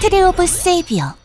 트레오브 세이비어.